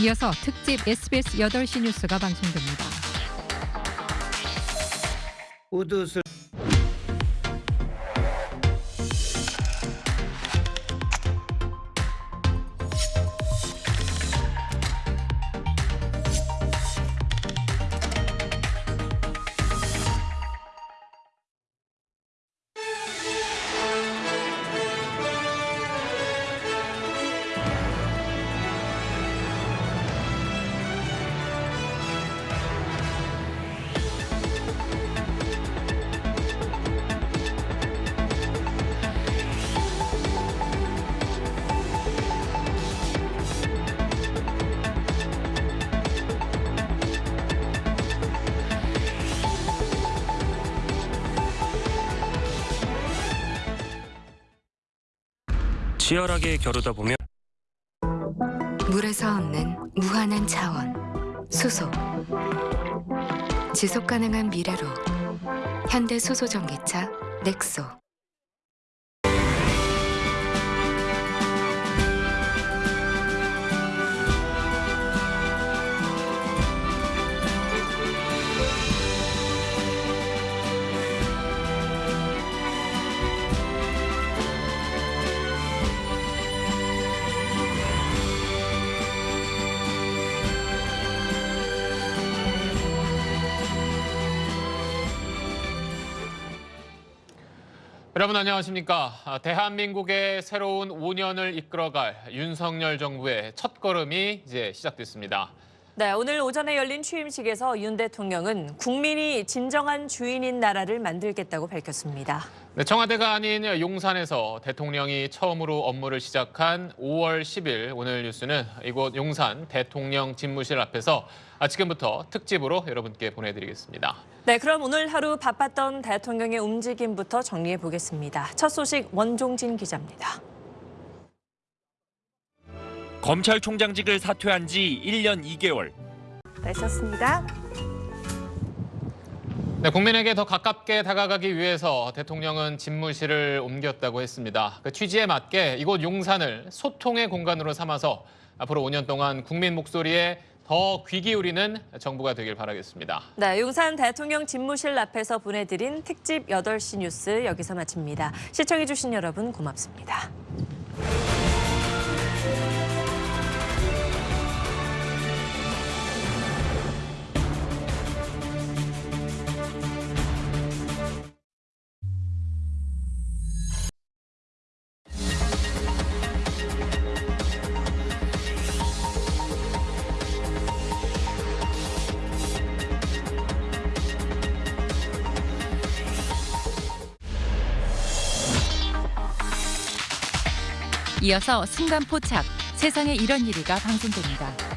이어서 특집 SBS 8시 뉴스가 방송됩니다. 우드슬 치열하게 겨루다 보면 물에서 얻는 무한한 자원, 수소. 지속 가능한 미래로 현대 수소 전기차 넥소. 여러분 안녕하십니까? 아, 대한민국의 새로운 5년을 이끌어갈 윤석열 정부의 첫 걸음이 이제 시작됐습니다. 네, 오늘 오전에 열린 취임식에서 윤 대통령은 국민이 진정한 주인인 나라를 만들겠다고 밝혔습니다. 네, 청와대가 아닌 용산에서 대통령이 처음으로 업무를 시작한 5월 10일 오늘 뉴스는 이곳 용산 대통령 집무실 앞에서 아, 지금부터 특집으로 여러분께 보내드리겠습니다. 네, 그럼 오늘 하루 바빴던 대통령의 움직임부터 정리해 보겠습니다. 첫 소식 원종진 기자입니다. 검찰총장직을 사퇴한 지 1년 2개월. 네, 썼습니다. 네, 국민에게 더 가깝게 다가가기 위해서 대통령은 집무실을 옮겼다고 했습니다. 그 취지에 맞게 이곳 용산을 소통의 공간으로 삼아서 앞으로 5년 동안 국민 목소리에 더 귀 기울이는 정부가 되길 바라겠습니다. 네, 용산 대통령 집무실 앞에서 보내드린 특집 8시 뉴스 여기서 마칩니다. 시청해주신 여러분 고맙습니다. 이어서 순간 포착, 세상에 이런 일이가 방송됩니다.